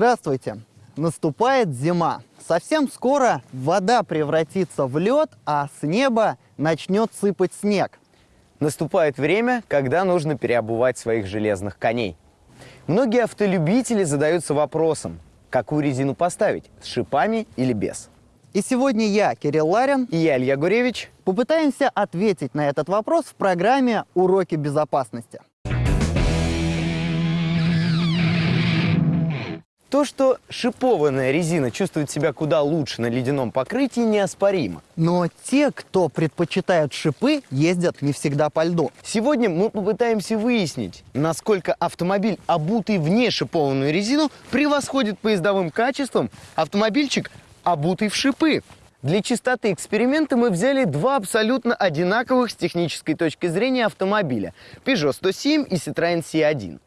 Здравствуйте! Наступает зима. Совсем скоро вода превратится в лед, а с неба начнет сыпать снег. Наступает время, когда нужно переобувать своих железных коней. Многие автолюбители задаются вопросом, какую резину поставить, с шипами или без. И сегодня я, Кирилл Ларин, И я, Илья Гуревич, попытаемся ответить на этот вопрос в программе «Уроки безопасности». То, что шипованная резина чувствует себя куда лучше на ледяном покрытии, неоспоримо. Но те, кто предпочитают шипы, ездят не всегда по льду. Сегодня мы попытаемся выяснить, насколько автомобиль, обутый в нешипованную резину, превосходит поездовым качеством автомобильчик, обутый в шипы. Для чистоты эксперимента мы взяли два абсолютно одинаковых с технической точки зрения автомобиля – Peugeot 107 и Citroёn C1.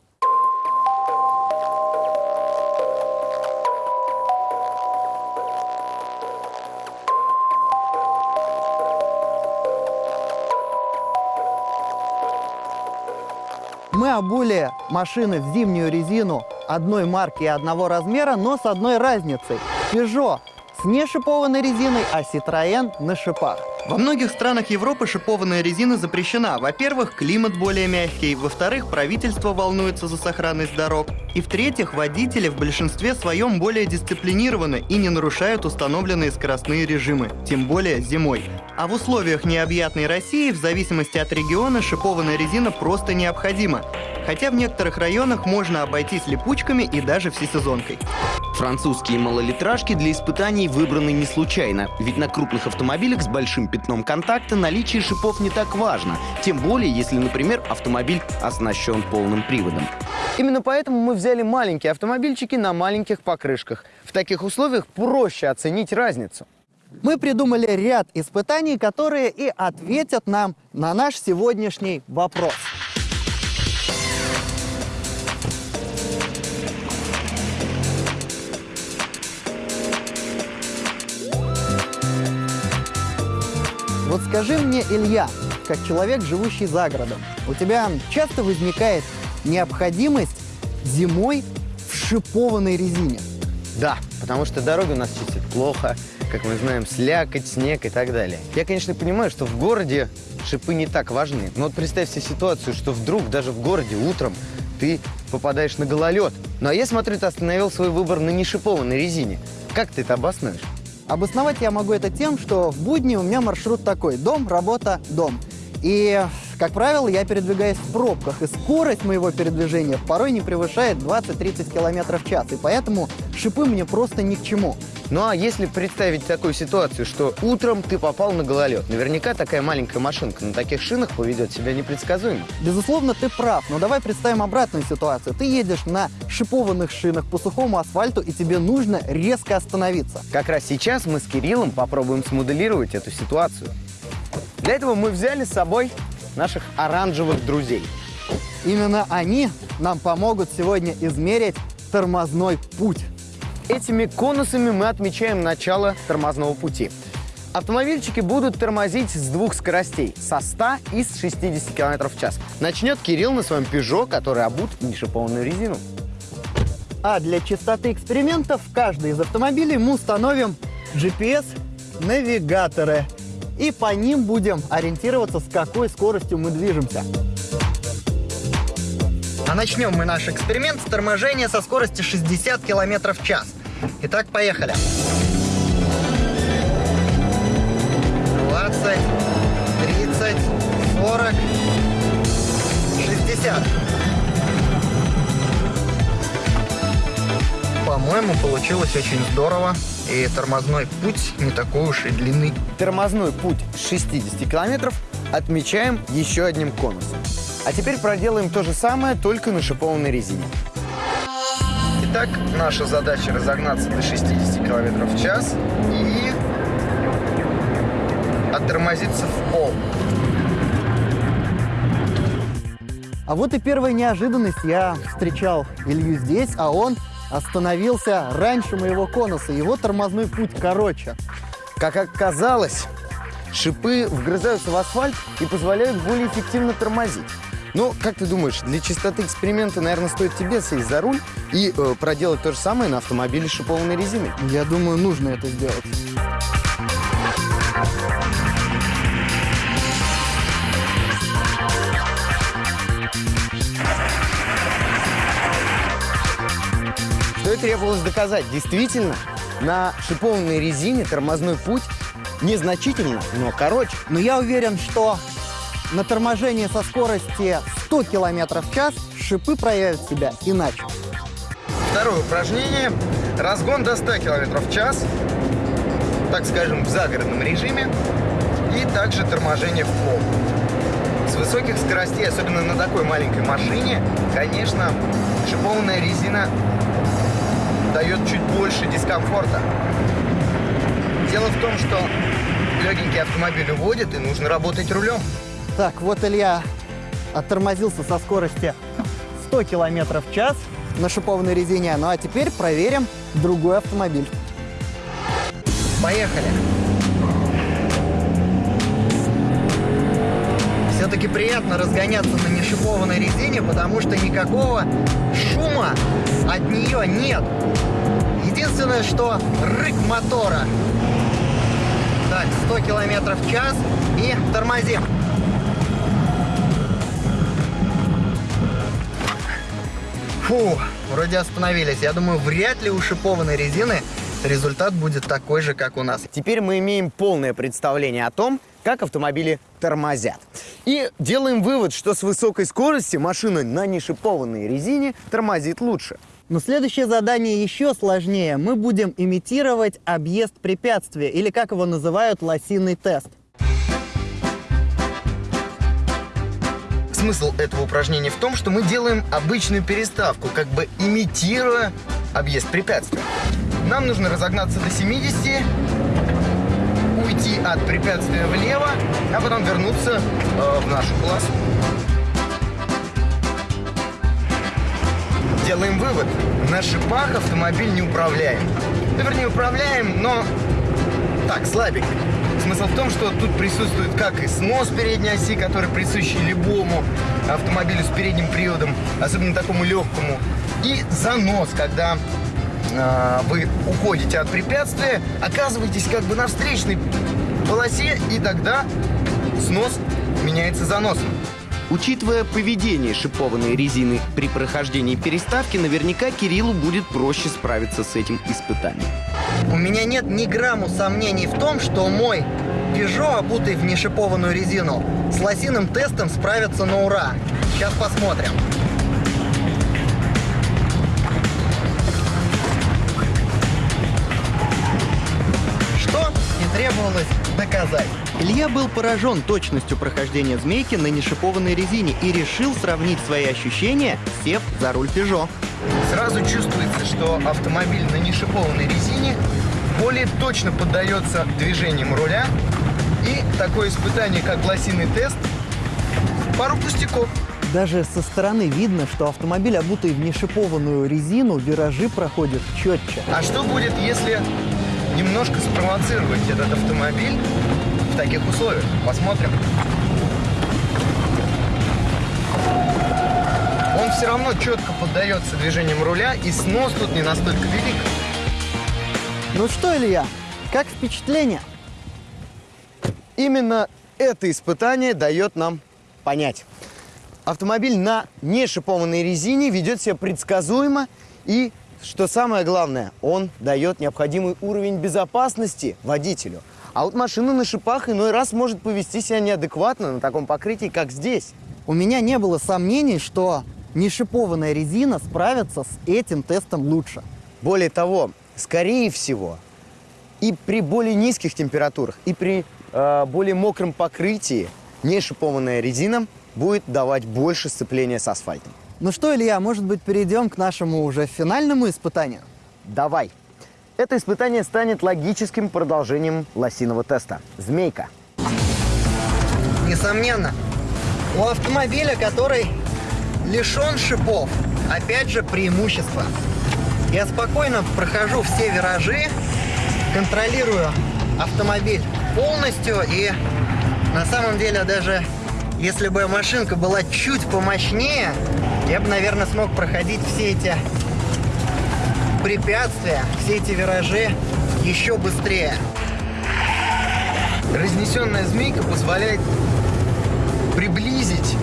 Мы обули машины в зимнюю резину одной марки и одного размера, но с одной разницей. Peugeot с нешипованной резиной, а Citroën на шипах. Во многих странах Европы шипованная резина запрещена. Во-первых, климат более мягкий. Во-вторых, правительство волнуется за сохранность дорог. И в-третьих, водители в большинстве своем более дисциплинированы и не нарушают установленные скоростные режимы, тем более зимой. А в условиях необъятной России, в зависимости от региона, шипованная резина просто необходима. Хотя в некоторых районах можно обойтись липучками и даже всесезонкой. Французские малолитражки для испытаний выбраны не случайно, ведь на крупных автомобилях с большим пятном контакта наличие шипов не так важно, тем более если, например, автомобиль оснащен полным приводом. Именно поэтому мы взяли маленькие автомобильчики на маленьких покрышках. В таких условиях проще оценить разницу. Мы придумали ряд испытаний, которые и ответят нам на наш сегодняшний вопрос. Вот скажи мне, Илья, как человек, живущий за городом, у тебя часто возникает необходимость зимой в шипованной резине? Да, потому что дороги у нас чистят плохо, как мы знаем, слякоть, снег и так далее. Я, конечно, понимаю, что в городе шипы не так важны, но вот представь себе ситуацию, что вдруг даже в городе утром ты попадаешь на гололед. Ну а я смотрю, ты остановил свой выбор на нешипованной резине. Как ты это обоснуешь? Обосновать я могу это тем, что в будни у меня маршрут такой – дом, работа, дом. И, как правило, я передвигаюсь в пробках, и скорость моего передвижения порой не превышает 20-30 км в час, и поэтому шипы мне просто ни к чему. Ну а если представить такую ситуацию, что утром ты попал на гололед, наверняка такая маленькая машинка на таких шинах поведет себя непредсказуемо. Безусловно, ты прав, но давай представим обратную ситуацию. Ты едешь на шипованных шинах по сухому асфальту, и тебе нужно резко остановиться. Как раз сейчас мы с Кириллом попробуем смоделировать эту ситуацию. Для этого мы взяли с собой наших оранжевых друзей. Именно они нам помогут сегодня измерить тормозной путь. Этими конусами мы отмечаем начало тормозного пути. Автомобильчики будут тормозить с двух скоростей – со 100 и с 60 км в час. Начнет Кирилл на своем Peugeot, который обут в нешипованную резину. А для чистоты экспериментов в каждый из автомобилей мы установим GPS-навигаторы. И по ним будем ориентироваться, с какой скоростью мы движемся. А начнем мы наш эксперимент с торможения со скорости 60 км в час. Итак, поехали. 20, 30, 40, 60. По-моему, получилось очень здорово. И тормозной путь не такой уж и длинный. Тормозной путь 60 километров отмечаем еще одним конусом. А теперь проделаем то же самое, только на шипованной резине. Итак, наша задача разогнаться до 60 км в час и оттормозиться в пол. А вот и первая неожиданность. Я встречал Илью здесь, а он остановился раньше моего конуса. Его тормозной путь короче. Как оказалось, шипы вгрызаются в асфальт и позволяют более эффективно тормозить. Ну, как ты думаешь, для чистоты эксперимента, наверное, стоит тебе сесть за руль и э, проделать то же самое на автомобиле с шипованной резиной? Я думаю, нужно это сделать. Требовалось доказать. Действительно, на шипованной резине тормозной путь незначительно, но короче. Но я уверен, что на торможении со скорости 100 км в час шипы проявят себя иначе. Второе упражнение. Разгон до 100 км в час, так скажем, в загородном режиме. И также торможение в пол. С высоких скоростей, особенно на такой маленькой машине, конечно, шипованная резина дает чуть больше дискомфорта. Дело в том, что легенький автомобиль уводит, и нужно работать рулем. Так, вот Илья оттормозился со скорости 100 км в час на шипованной резине. Ну а теперь проверим другой автомобиль. Поехали. Все-таки приятно разгоняться на нешипованной резине, потому что никакого шума от нее нет. Единственное, что рык мотора. Так, 100 км в час и тормозим. Фу, вроде остановились. Я думаю, вряд ли у шипованной резины результат будет такой же, как у нас. Теперь мы имеем полное представление о том, как автомобили тормозят. И делаем вывод, что с высокой скоростью машина на нешипованной резине тормозит лучше. Но следующее задание еще сложнее. Мы будем имитировать объезд препятствия, или как его называют, лосиный тест. Смысл этого упражнения в том, что мы делаем обычную переставку, как бы имитируя объезд препятствия. Нам нужно разогнаться до 70, уйти от препятствия влево, а потом вернуться э, в нашу полосу. Делаем вывод. На шипах автомобиль не управляем. Ну, вернее, управляем, но так, слабенько. Смысл в том, что тут присутствует как и снос передней оси, который присущий любому автомобилю с передним приводом, особенно такому легкому, и занос, когда э, вы уходите от препятствия, оказываетесь как бы на встречной полосе, и тогда снос меняется заносом. Учитывая поведение шипованной резины при прохождении переставки, наверняка Кириллу будет проще справиться с этим испытанием. У меня нет ни грамму сомнений в том, что мой Peugeot, обутый в нешипованную резину, с лосиным тестом справится на ура. Сейчас посмотрим. Что и требовалось доказать. Илья был поражен точностью прохождения змейки на нешипованной резине и решил сравнить свои ощущения, сев за руль Peugeot. Сразу чувствуется, что автомобиль на нешипованной резине более точно поддается движениям руля. И такое испытание, как лосиный тест, пару пустяков. Даже со стороны видно, что автомобиль, обутый в нешипованную резину, виражи проходит четче. А что будет, если немножко спровоцировать этот автомобиль в таких условиях? Посмотрим. Он все равно четко поддается движениям руля, и снос тут не настолько велик. Ну что, Илья, как впечатление? Именно это испытание дает нам понять. Автомобиль на нешипованной резине ведет себя предсказуемо и, что самое главное, он дает необходимый уровень безопасности водителю. А вот машина на шипах иной раз может повести себя неадекватно на таком покрытии, как здесь. У меня не было сомнений, что нешипованная резина справится с этим тестом лучше. Более того, скорее всего, и при более низких температурах, и при э, более мокром покрытии нешипованная резина будет давать больше сцепления с асфальтом. Ну что, Илья, может быть, перейдем к нашему уже финальному испытанию? Давай. Это испытание станет логическим продолжением лосиного теста. Змейка. Несомненно, у автомобиля, который лишен шипов, опять же преимущество. Я спокойно прохожу все виражи, контролирую автомобиль полностью и на самом деле даже Если бы машинка была чуть помощнее, я бы, наверное, смог проходить все эти препятствия, все эти виражи еще быстрее. Разнесенная змейка позволяет приблизить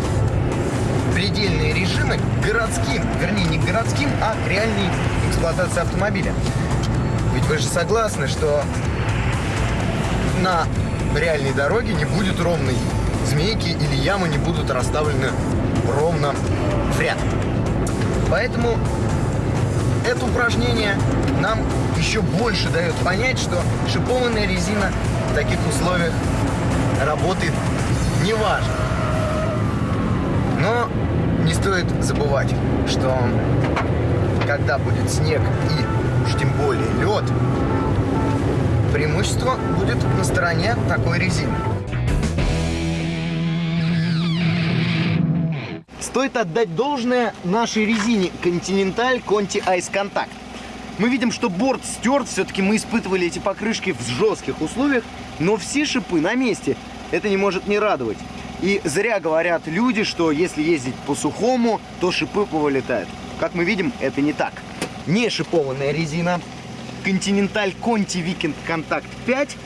предельные режимы к городским, вернее не к городским, а к реальной эксплуатации автомобиля. Ведь вы же согласны, что на реальной дороге не будет ровной змейки или ямы не будут расставлены ровно в ряд. Поэтому это упражнение нам еще больше дает понять, что шипованная резина в таких условиях работает неважно. Но не стоит забывать, что когда будет снег и уж тем более лед, преимущество будет на стороне такой резины. Стоит отдать должное нашей резине Continental Conti Ice Contact. Мы видим, что борт стерт, все-таки мы испытывали эти покрышки в жестких условиях, но все шипы на месте. Это не может не радовать. И зря говорят люди, что если ездить по сухому, то шипы повылетают. Как мы видим, это не так. Не шипованная резина Continental Conti Weekend Contact 5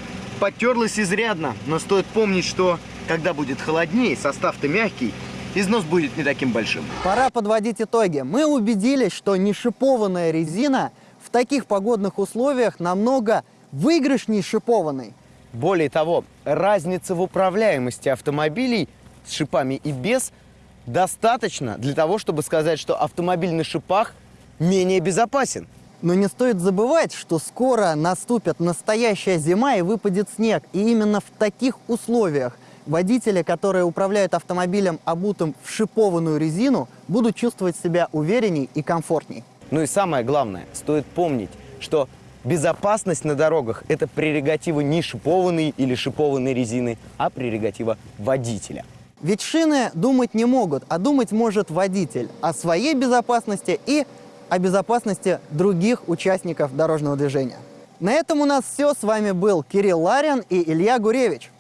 потерлась изрядно, но стоит помнить, что когда будет холоднее, состав-то мягкий, износ будет не таким большим. Пора подводить итоги. Мы убедились, что нешипованная резина в таких погодных условиях намного выигрышней шипованной. Более того, разница в управляемости автомобилей с шипами и без достаточно для того, чтобы сказать, что автомобиль на шипах менее безопасен. Но не стоит забывать, что скоро наступит настоящая зима и выпадет снег. И именно в таких условиях водители, которые управляют автомобилем, обутым в шипованную резину, будут чувствовать себя уверенней и комфортней. Ну и самое главное, стоит помнить, что безопасность на дорогах – это прерогатива не шипованной или шипованной резины, а прерогатива водителя. Ведь шины думать не могут, а думать может водитель о своей безопасности и о безопасности других участников дорожного движения. На этом у нас все. С вами был Кирилл Ларин и Илья Гуревич.